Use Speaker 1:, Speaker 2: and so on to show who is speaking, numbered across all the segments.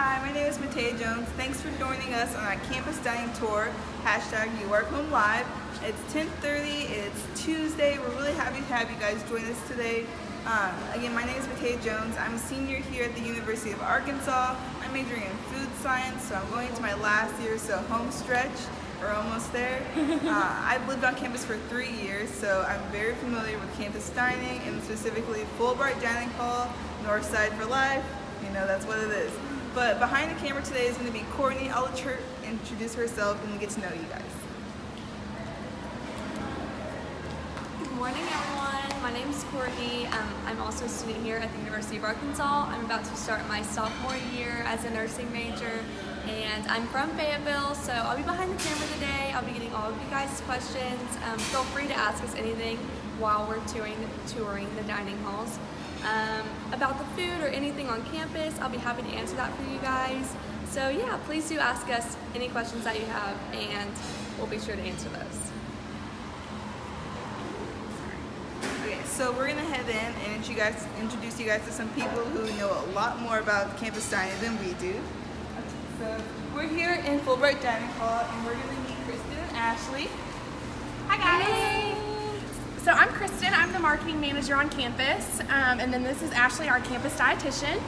Speaker 1: Hi, my name is Matea Jones. Thanks for joining us on our campus dining tour, hashtag You Work Home Live. It's 10.30, it's Tuesday. We're really happy to have you guys join us today. Um, again, my name is Matea Jones. I'm a senior here at the University of Arkansas. I'm majoring in food science, so I'm going to my last year, so home stretch. We're almost there. uh, I've lived on campus for three years, so I'm very familiar with campus dining and specifically Fulbright Dining Hall, North Side for Life. You know, that's what it is. But behind the camera today is going to be Courtney. I'll let her introduce herself and get to know you guys.
Speaker 2: Good morning, everyone. My name is Courtney. Um, I'm also a student here at the University of Arkansas. I'm about to start my sophomore year as a nursing major, and I'm from Fayetteville, so I'll be behind the camera today. I'll be getting all of you guys' questions. Um, feel free to ask us anything while we're touring, touring the dining halls. Um, about the food or anything on campus, I'll be happy to answer that for you guys. So yeah, please do ask us any questions that you have, and we'll be sure to answer those.
Speaker 1: Okay, so we're gonna head in and you guys introduce you guys to some people who know a lot more about campus dining than we do. So we're here in Fulbright Dining Hall and we're gonna meet Kristen and Ashley.
Speaker 3: Hi guys. So I'm Kristen, I'm the marketing manager on campus, um, and then this is Ashley, our campus dietitian.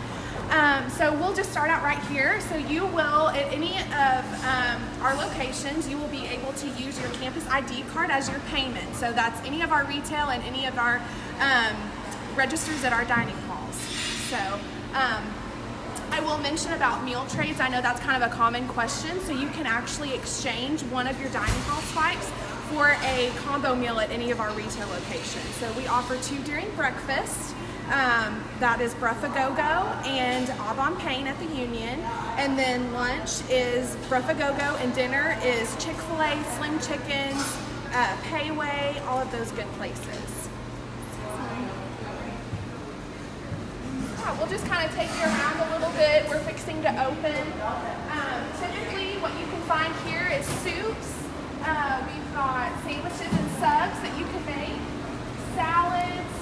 Speaker 3: Um, so we'll just start out right here. So you will, at any of um, our locations, you will be able to use your campus ID card as your payment. So that's any of our retail and any of our um, registers at our dining halls. So um, I will mention about meal trades. I know that's kind of a common question. So you can actually exchange one of your dining hall swipes for a combo meal at any of our retail locations. So we offer two during breakfast. Um, that is Bruffagogo and Au Bon Pain at the Union. And then lunch is Bruffagogo and dinner is Chick-fil-A, Slim Chickens, uh, Pei Wei, all of those good places. Yeah, we'll just kind of take you around a little bit. We're fixing to open. Um, typically what you can find here is soups. Uh, we've got sandwiches and subs that you can make, salads,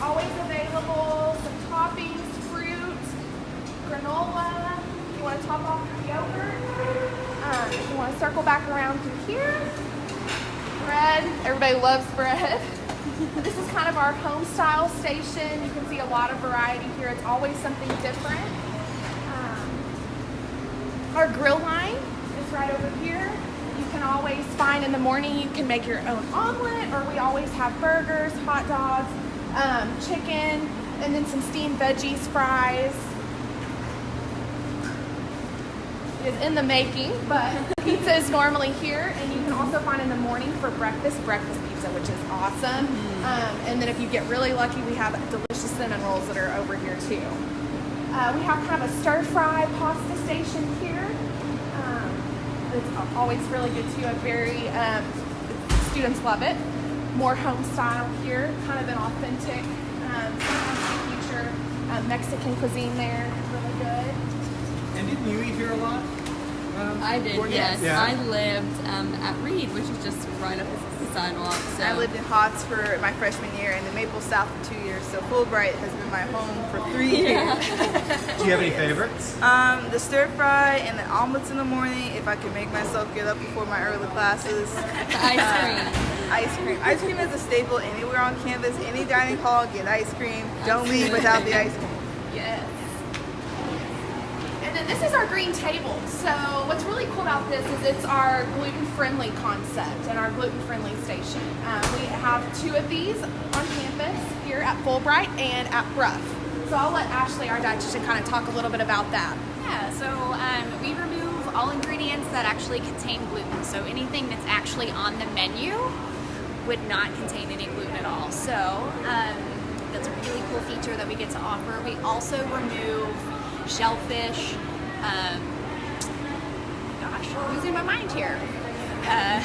Speaker 3: always available, some toppings, fruit, granola. You want to top off your yogurt. Um, you want to circle back around through here, bread. Everybody loves bread. this is kind of our home style station. You can see a lot of variety here. It's always something different. Um, our grill line is right over here. Can always find in the morning, you can make your own omelet, or we always have burgers, hot dogs, um, chicken, and then some steamed veggies, fries. It is in the making, but pizza is normally here, and you can also find in the morning for breakfast, breakfast pizza, which is awesome. Um, and then if you get really lucky, we have delicious cinnamon rolls that are over here too. Uh, we have kind of a stir fry pasta station here. It's always really good too. A very um, students love it. More home style here, kind of an authentic um, future um, Mexican cuisine there. Really good.
Speaker 4: And didn't you eat here a lot? Um,
Speaker 2: I did, yes.
Speaker 4: Yeah.
Speaker 2: I lived um, at Reid, which is just right up the sidewalk. So
Speaker 1: I lived in Hots for my freshman year and the Maple South for two years, so Fulbright has been my home for three years.
Speaker 4: Do you have any favorites?
Speaker 1: Um, the stir fry and the omelets in the morning, if I could make myself get up before my early classes.
Speaker 2: the ice cream.
Speaker 1: Ice cream. Ice cream is a staple anywhere on campus. Any dining hall, get ice cream. Don't leave without the ice cream.
Speaker 3: Yes. Then this is our green table. So what's really cool about this is it's our gluten-friendly concept and our gluten-friendly station. Um, we have two of these on campus here at Fulbright and at Brough. So I'll let Ashley, our dietitian, kind of talk a little bit about that.
Speaker 5: Yeah, so um, we remove all ingredients that actually contain gluten. So anything that's actually on the menu would not contain any gluten at all. So um, that's a really cool feature that we get to offer. We also remove shellfish. Um, gosh, I'm losing my mind here. Uh,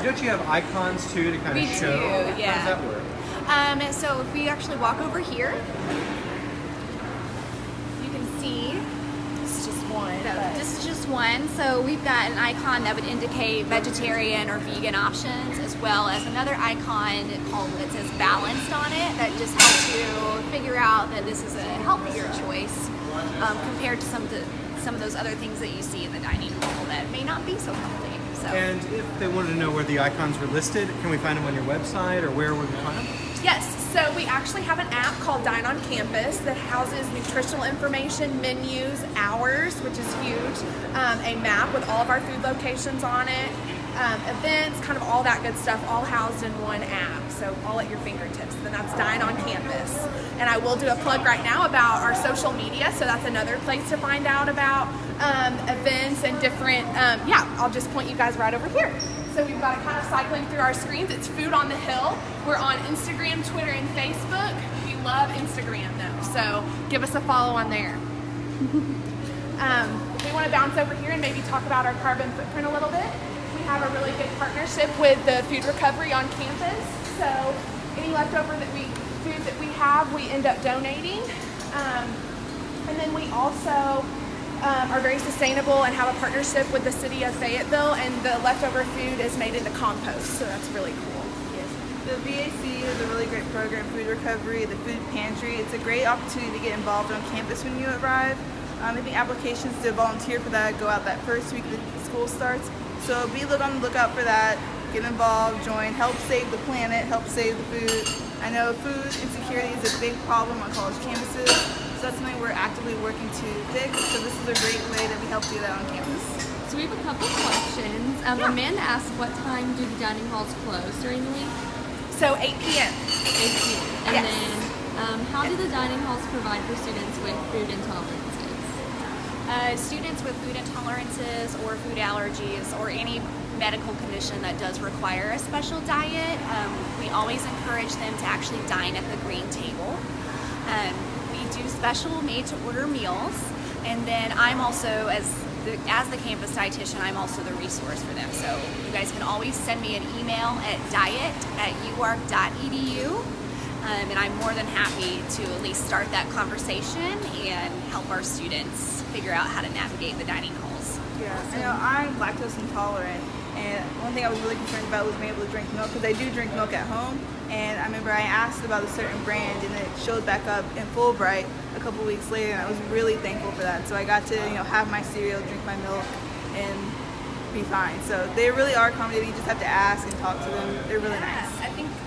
Speaker 4: Don't you have icons too to kind of show?
Speaker 5: do, yeah.
Speaker 4: How does that work?
Speaker 5: Um, so if we actually walk over here, you can see
Speaker 3: one.
Speaker 5: So this is just one. So we've got an icon that would indicate vegetarian or vegan options, as well as another icon called it says balanced on it that just helps you figure out that this is a healthier choice um, compared to some of the some of those other things that you see in the dining hall that may not be so healthy. So.
Speaker 4: And if they wanted to know where the icons were listed, can we find them on your website or where would we find them?
Speaker 3: Yes, so we actually have an app called Dine on Campus that houses nutritional information, menus, hours, which is huge, um, a map with all of our food locations on it, um, events, kind of all that good stuff, all housed in one app. So all at your fingertips. Then that's Dine on Campus. And I will do a plug right now about our social media. So that's another place to find out about um, events and different. Um, yeah, I'll just point you guys right over here. So we've got it kind of cycling through our screens. It's Food on the Hill. We're on Instagram, Twitter, and Facebook. We love Instagram though, so give us a follow on there. um, we want to bounce over here and maybe talk about our carbon footprint a little bit. Have a really good partnership with the food recovery on campus. So any leftover that we food that we have, we end up donating. Um, and then we also um, are very sustainable and have a partnership with the city of Fayetteville, and the leftover food is made into compost. So that's really cool.
Speaker 1: The VAC is a really great program, food recovery, the food pantry. It's a great opportunity to get involved on campus when you arrive. Um, I think applications to volunteer for that go out that first week the school starts. So be on the lookout for that. Get involved, join, help save the planet, help save the food. I know food insecurity is a big problem on college campuses, so that's something we're actively working to fix. So this is a great way that we help do that on campus.
Speaker 2: So we have a couple questions. Um, Amanda asked, what time do the dining halls close during the week?
Speaker 3: So 8 p.m.
Speaker 2: 8 p.m. And
Speaker 3: Yes.
Speaker 2: then, um, how do the dining halls provide for students with food intolerances?
Speaker 5: Uh, students with food intolerances or food allergies or any medical condition that does require a special diet, um, we always encourage them to actually dine at the green table. Um, we do special made to order meals, and then I'm also, as the, as the campus dietitian, I'm also the resource for them. So you guys can always send me an email at diet at uark.edu. Um, and I'm more than happy to at least start that conversation and help our students figure out how to navigate the dining halls.
Speaker 1: Yeah, I know I'm lactose intolerant, and one thing I was really concerned about was being able to drink milk because I do drink milk at home. And I remember I asked about a certain brand, and it showed back up in Fulbright a couple weeks later, and I was really thankful for that. So I got to you know have my cereal, drink my milk, and be fine. So they really are accommodating. You just have to ask and talk to them. They're really nice.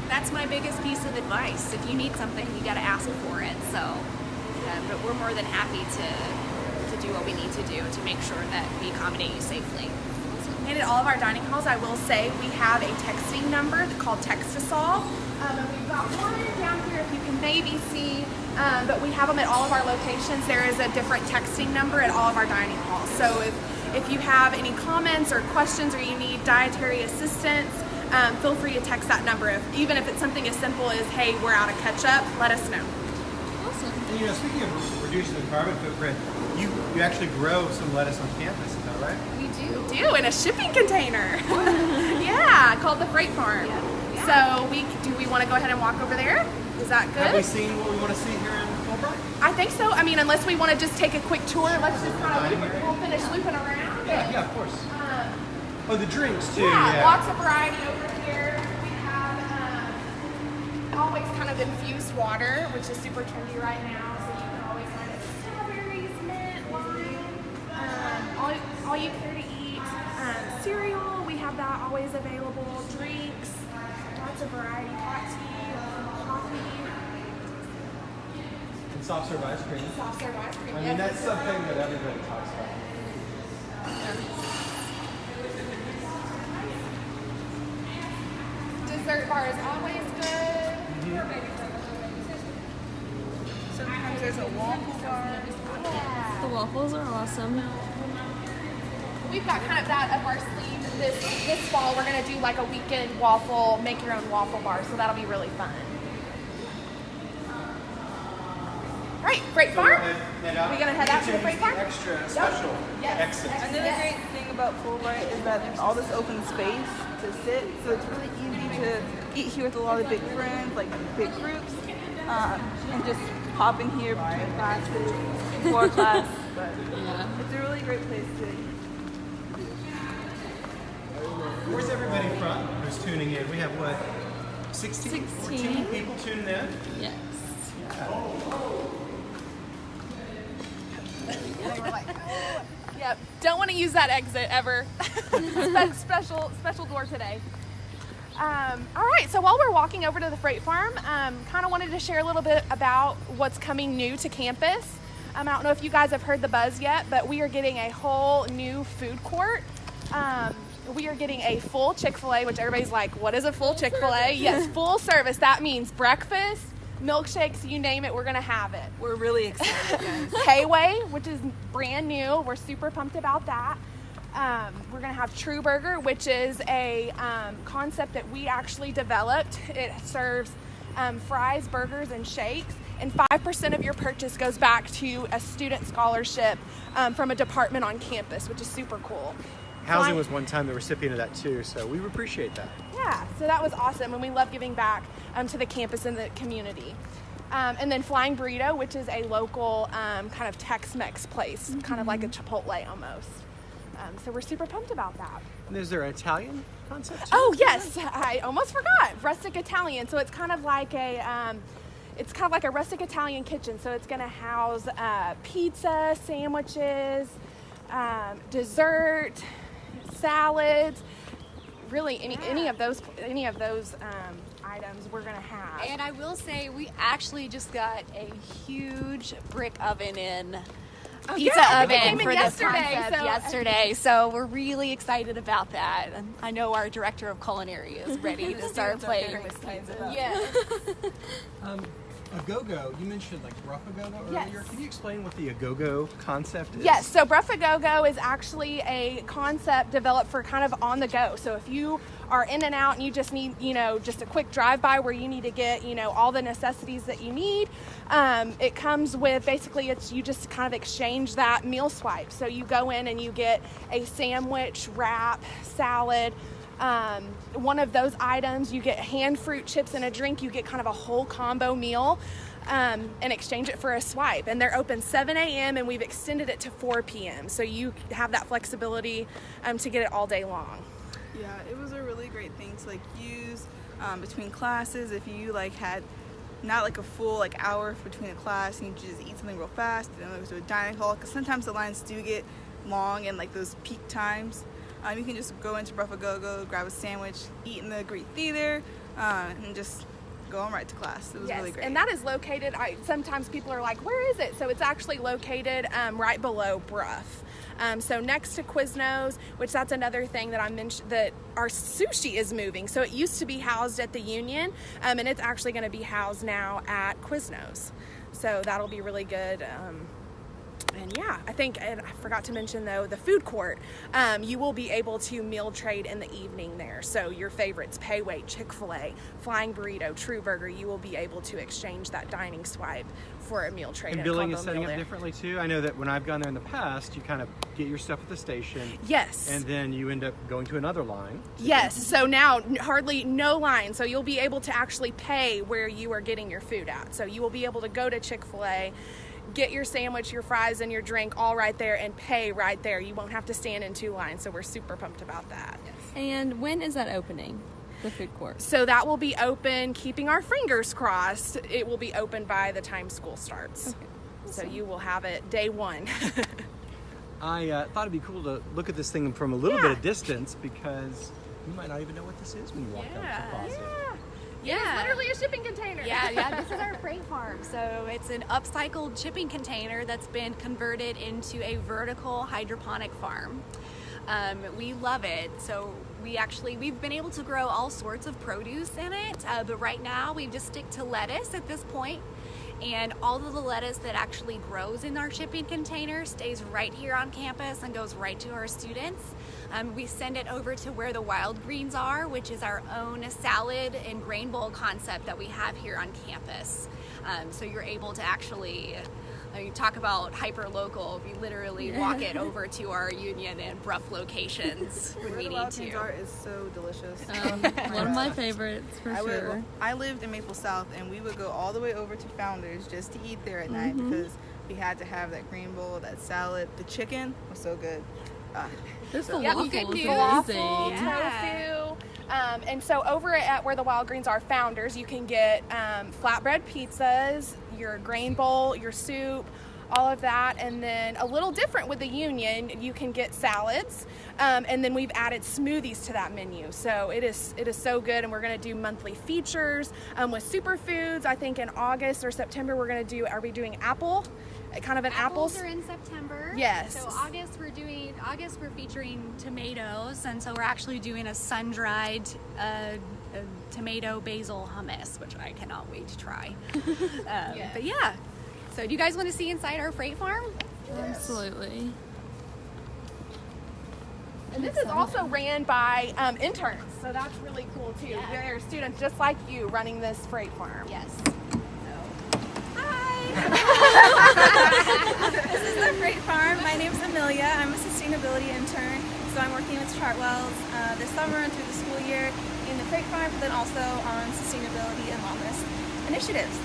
Speaker 5: That's my biggest piece of advice. If you need something, you got to ask for it. So, but we're more than happy to to do what we need to do to make sure that we accommodate you safely.
Speaker 3: And at all of our dining halls, I will say we have a texting number called Text to Solve. Um, and we've got one down here if you can maybe see, um, but we have them at all of our locations. There is a different texting number at all of our dining halls. So if, if you have any comments or questions or you need dietary assistance, um, feel free to text that number. If, even if it's something as simple as, hey, we're out of ketchup, let us know.
Speaker 2: Awesome.
Speaker 4: And you know, speaking of reducing the carbon footprint, you, you actually grow some lettuce on campus, is that right?
Speaker 5: We do.
Speaker 3: We do in a shipping container. yeah, called the Freight Farm. So we do we want to go ahead and walk over there? Is that good?
Speaker 4: Have we seen what we want to see here in Fulbright?
Speaker 3: I think so. I mean, unless we want to just take a quick tour, let's just kind of we'll finish looping around.
Speaker 4: Yeah, yeah, of course. Oh, the drinks too.
Speaker 3: yeah,
Speaker 4: Yeah.
Speaker 3: lots of variety over here. We have um, always kind of infused water, which is super trendy right now. So you can always find it strawberries, mint, lime, um, all, all you care to eat. Um, cereal, we have that always available. Drinks, lots of variety. Hot tea, coffee,
Speaker 4: And soft serve ice cream.
Speaker 3: soft serve ice cream.
Speaker 4: I mean,
Speaker 3: Yes,
Speaker 4: that's something that everybody talks about.
Speaker 3: Dessert mm-hmm. bar is always good.
Speaker 1: Sometimes there's a waffle bar.
Speaker 2: The waffles are awesome.
Speaker 3: We've got kind of that up our sleeve. This this fall, we're gonna do like a weekend waffle, make your own waffle bar. So that'll be really fun. All right, Freight Farm.
Speaker 4: Head uh, out.
Speaker 3: We gonna head out to the
Speaker 4: Use
Speaker 3: freight farm?
Speaker 4: Extra special
Speaker 3: Yes.
Speaker 4: exit.
Speaker 1: Another great thing about Fulbright is that there's all this open space to sit, so it's really easy to eat here with a lot of big friends, like big groups, um, and just hop in here between classes, before class. But
Speaker 2: Yeah.
Speaker 1: it's a really great place to eat.
Speaker 4: Where's everybody from who's tuning in? We have what? 16? 14 people tuning in?
Speaker 2: Yes.
Speaker 1: They were like, "Oh,
Speaker 3: Yep. Don't want to use that exit ever. Spe- special special door today. Um, all right. So while we're walking over to the freight farm, um, kind of wanted to share a little bit about what's coming new to campus. Um, I don't know if you guys have heard the buzz yet, but we are getting a whole new food court. Um, we are getting a full Chick Fil A, which everybody's like, "What is a full Chick Fil A?" Yes, full service. That means breakfast, milkshakes, you name it, we're gonna have it.
Speaker 1: We're really excited, guys.
Speaker 3: Pei Wei, which is brand new. We're super pumped about that. Um, we're gonna have True Burger, which is a um, concept that we actually developed. It serves um, fries, burgers, and shakes, and five percent of your purchase goes back to a student scholarship um, from a department on campus, which is super cool.
Speaker 4: Housing was one time the recipient of that too, so we appreciate that.
Speaker 3: yeah, so that was awesome, and we love giving back um, to the campus and the community. Um, and then Flying Burrito, which is a local um, kind of Tex-Mex place, kind of like a Chipotle almost. Um, so we're super pumped about that.
Speaker 4: And is there an Italian concept? too?
Speaker 3: Oh yes, I almost forgot. Rustic Italian. So it's kind of like a. Um, it's kind of like a rustic Italian kitchen, so it's going to house uh, pizza, sandwiches, um, dessert, salads, really any any of those any of those um, items we're going to have.
Speaker 5: And I will say, we actually just got a huge brick oven in. Pizza
Speaker 3: Oh, yeah,
Speaker 5: oven
Speaker 3: in
Speaker 5: for this
Speaker 3: yesterday,
Speaker 5: concept
Speaker 3: so-
Speaker 5: yesterday, so we're really excited about that. And I know our director of culinary is ready to start playing.
Speaker 3: yeah.
Speaker 4: Um, Agogo, you mentioned like rough Agogo
Speaker 3: Yes.
Speaker 4: earlier. Can you explain what the Agogo concept is?
Speaker 3: Yes, so Breath of Go-Go is actually a concept developed for kind of on the go. So if you are in and out and you just need, you know, just a quick drive-by where you need to get, you know, all the necessities that you need, um, it comes with basically it's you just kind of exchange that meal swipe. So you go in and you get a sandwich, wrap, salad, um, one of those items. You get hand fruit chips and a drink. You get kind of a whole combo meal um, and exchange it for a swipe. And they're open 7 a.m. and we've extended it to 4 p.m. So you have that flexibility um, to get it all day long.
Speaker 1: Yeah, it was a really great thing to like use um, between classes. If you like had not like a full like hour between a class and you just eat something real fast and then go to a dining hall because sometimes the lines do get long and like those peak times. Um, you can just go into Go Go, grab a sandwich, eat in the Greek Theater, uh, and just go on right to class. It was really great.
Speaker 3: and that is located. I, sometimes people are like, "Where is it?" So it's actually located um, right below Brough. Um, so next to Quiznos, which that's another thing that I mentioned that our sushi is moving. So it used to be housed at the Union, um, and it's actually going to be housed now at Quiznos. So that'll be really good. I think, and I forgot to mention though, the food court, um, you will be able to meal trade in the evening there. So your favorites, Pei Wei, Chick fil A, Flying Burrito, True Burger, you will be able to exchange that dining swipe for a meal trade.
Speaker 4: And billing is setting up
Speaker 3: there.
Speaker 4: differently too. I know that when I've gone there in the past, you kind of get your stuff at the station,
Speaker 3: Yes.
Speaker 4: and then you end up going to another line.
Speaker 3: Yes, so now hardly no line. So you'll be able to actually pay where you are getting your food at. So you will be able to go to Chick fil A, get your sandwich, your fries, and your drink all right there and pay right there. You won't have to stand in two lines. So we're super pumped about that.
Speaker 2: And when is that opening? The food court.
Speaker 3: So that will be open, keeping our fingers crossed. It will be open by the time school starts. So you will have it day one.
Speaker 4: I uh, thought it'd be cool to look at this thing from a little
Speaker 3: Yeah.
Speaker 4: bit of distance because you might not even know what this is when you walk down the plaza.
Speaker 3: It's literally a shipping container.
Speaker 5: Yeah, yeah, this is our freight farm. So it's an upcycled shipping container that's been converted into a vertical hydroponic farm. Um, we love it. So we actually we've been able to grow all sorts of produce in it, uh, but right now we just stick to lettuce at this point. And all of the lettuce that actually grows in our shipping container stays right here on campus and goes right to our students. Um, we send it over to where the wild greens are, which is our own salad and grain bowl concept that we have here on campus. Um, so you're able to actually, I mean, talk about hyper local. We literally walk it over to our Union and Brough locations when
Speaker 1: Where
Speaker 5: we
Speaker 1: the
Speaker 5: need
Speaker 1: wild greens
Speaker 5: to.
Speaker 1: are is so delicious.
Speaker 2: Um, one of my favorites for
Speaker 1: I,
Speaker 2: sure.
Speaker 1: would, I lived in Maple South, and we would go all the way over to Founders just to eat there at night because we had to have that green bowl, that salad. The chicken was so good. Ah,
Speaker 2: This
Speaker 1: so-
Speaker 3: Yeah,
Speaker 2: falafel
Speaker 3: you get
Speaker 2: is
Speaker 3: falafel,
Speaker 2: amazing.
Speaker 5: Yeah.
Speaker 3: tofu. Um, and so over at where the Wild Greens are founders, you can get um, flatbread pizzas, your grain bowl, your soup, all of that. And then a little different with the Union, you can get salads. Um, and then we've added smoothies to that menu. So it is it is so good. And we're going to do monthly features um, with superfoods. I think in August or September we're going to do. Are we doing apple? Kind of an
Speaker 5: Apples
Speaker 3: apples.
Speaker 5: are in September.
Speaker 3: Yes.
Speaker 5: So August we're doing August we're featuring tomatoes, and so we're actually doing a sun-dried uh, uh, tomato basil hummus, which I cannot wait to try. um, But yeah. So do you guys want to see inside our freight farm?
Speaker 2: Absolutely.
Speaker 3: And this is also ran by um, interns, so that's really cool too. They're students just like you running this freight farm.
Speaker 5: Yes.
Speaker 6: This is the Freight Farm. My name is Amelia. I'm a sustainability intern. So I'm working with Chartwells uh, this summer and through the school year in the Freight Farm, but then also on sustainability and wellness initiatives.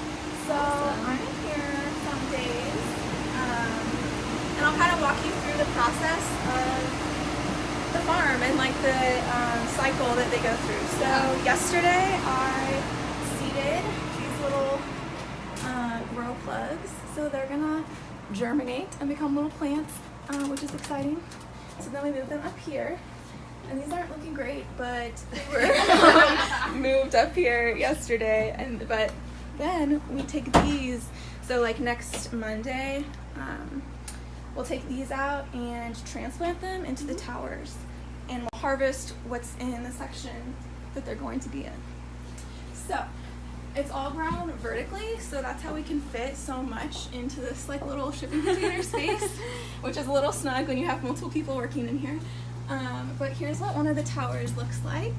Speaker 6: So I'm here some days, um, and I'll kind of walk you through the process of the farm and like the um, cycle that they go through. So yesterday I seeded these little uh, grow plugs. So they're gonna germinate and become little plants, uh, which is exciting. So then we move them up here. And these aren't looking great, but they were moved up here yesterday. And but then we take these. So like next Monday, um, we'll take these out and transplant them into the towers, and we'll harvest what's in the section that they're going to be in. So it's all grown vertically, so that's how we can fit so much into this like little shipping container space, which is a little snug when you have multiple people working in here. Um, but here's what one of the towers looks like.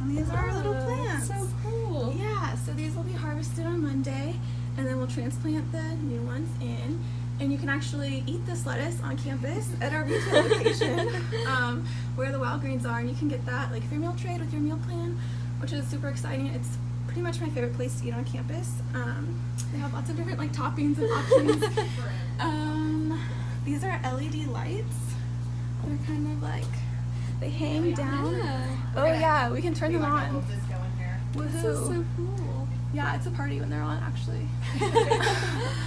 Speaker 6: And these are our little plants.
Speaker 2: So cool.
Speaker 6: Yeah, so these will be harvested on Monday, and then we'll transplant the new ones in. And you can actually eat this lettuce on campus at our retail location um, where the wild greens are, and you can get that like if your meal trade with your meal plan, which is super exciting. It's pretty much my favorite place to eat on campus. Um, they have lots of different like toppings and options. um, these are LED lights. They're kind of like they hang down. Oh yeah, we can turn them on. Woohoo!
Speaker 2: This is so cool.
Speaker 6: Yeah, it's a party when they're on actually.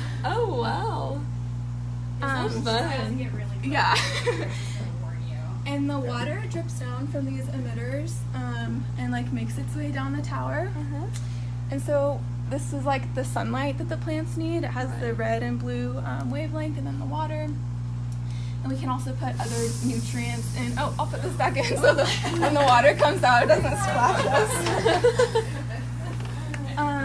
Speaker 2: Wow.
Speaker 6: Um, yeah. and the water drips down from these emitters um, and like makes its way down the tower. And so this is like the sunlight that the plants need. It has the red and blue um, wavelength, and then the water. And we can also put other nutrients in. Oh, I'll put this back in so the, when the water comes out, it doesn't splash us.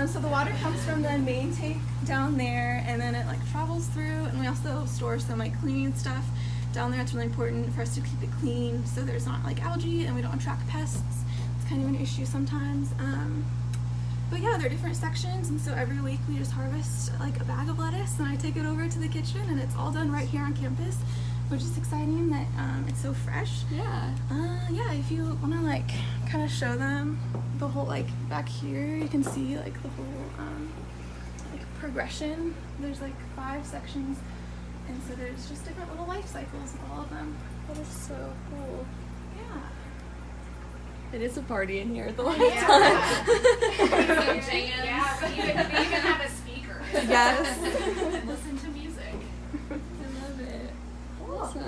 Speaker 6: Um, so the water comes from the main tank down there, and then it like travels through, and we also store some like cleaning stuff down there. It's really important for us to keep it clean, so there's not like algae, and we don't attract pests. It's kind of an issue sometimes. Um, but yeah, there are different sections, and so every week we just harvest like a bag of lettuce, and I take it over to the kitchen, and it's all done right here on campus, which is exciting that um, it's so fresh.
Speaker 2: Yeah.
Speaker 6: Uh, yeah, if you want to like kind of show them the whole like back here, you can see like the whole um, like progression. There's like five sections, and so there's just different little life cycles with all of them.
Speaker 2: That is so cool.
Speaker 6: Yeah.
Speaker 2: It is a party in here the whole time.
Speaker 3: Yeah, but you can even have a speaker.
Speaker 6: Yes.
Speaker 3: Listen to music.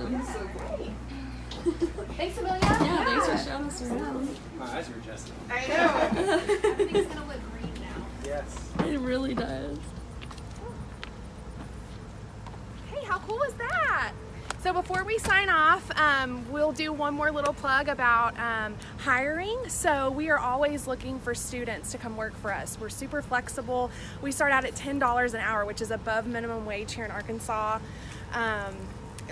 Speaker 2: I love it.
Speaker 3: Thanks, Amelia.
Speaker 2: Yeah, thanks for showing us around.
Speaker 4: My eyes are adjusting.
Speaker 3: I know.
Speaker 5: Everything's gonna look green now.
Speaker 4: Yes.
Speaker 2: It really does.
Speaker 3: Hey, how cool is that? So before we sign off, um, we'll do one more little plug about um, hiring. So we are always looking for students to come work for us. We're super flexible. We start out at $10 an hour, which is above minimum wage here in Arkansas. Um,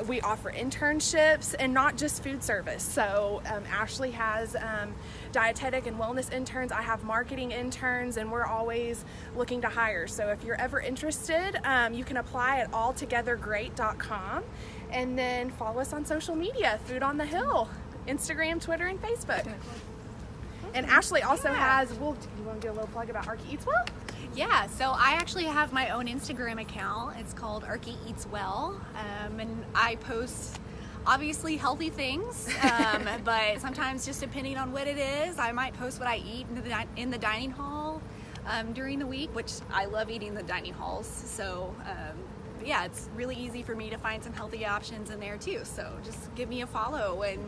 Speaker 3: we offer internships and not just food service. So um, Ashley has um, dietetic and wellness interns. I have marketing interns, and we're always looking to hire. So if you're ever interested, um, you can apply at alltogethergreat.com, and then follow us on social media, Food on the Hill, Instagram, Twitter, and Facebook. And Ashley also has. We'll. You want to do a little plug about Arky Eats Well?
Speaker 5: Yeah, so I actually have my own Instagram account. It's called Arky Eats Well, um, and I post obviously healthy things, um, but sometimes just depending on what it is, I might post what I eat in the, in the dining hall. um, during the week, which I love eating the dining halls. So um, yeah, it's really easy for me to find some healthy options in there too. So just give me a follow and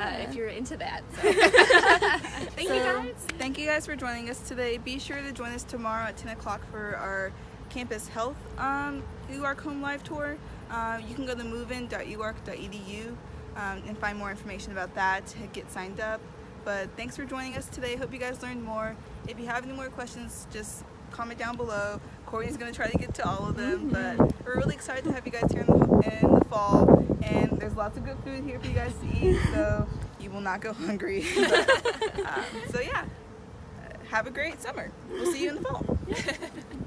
Speaker 5: uh, if you're into that. So. Thank you guys.
Speaker 1: Thank you guys for joining us today. Be sure to join us tomorrow at 10 o'clock for our campus health um, UARK Home Live Tour. Uh, you can go to movein.uark.edu um, and find more information about that to get signed up. But thanks for joining us today. Hope you guys learned more. If you have any more questions, just comment down below. Courtney's going to try to get to all of them. But we're really excited to have you guys here in the, in the fall. And there's lots of good food here for you guys to eat. So you will not go hungry. um, so yeah, have a great summer. We'll see you in the fall.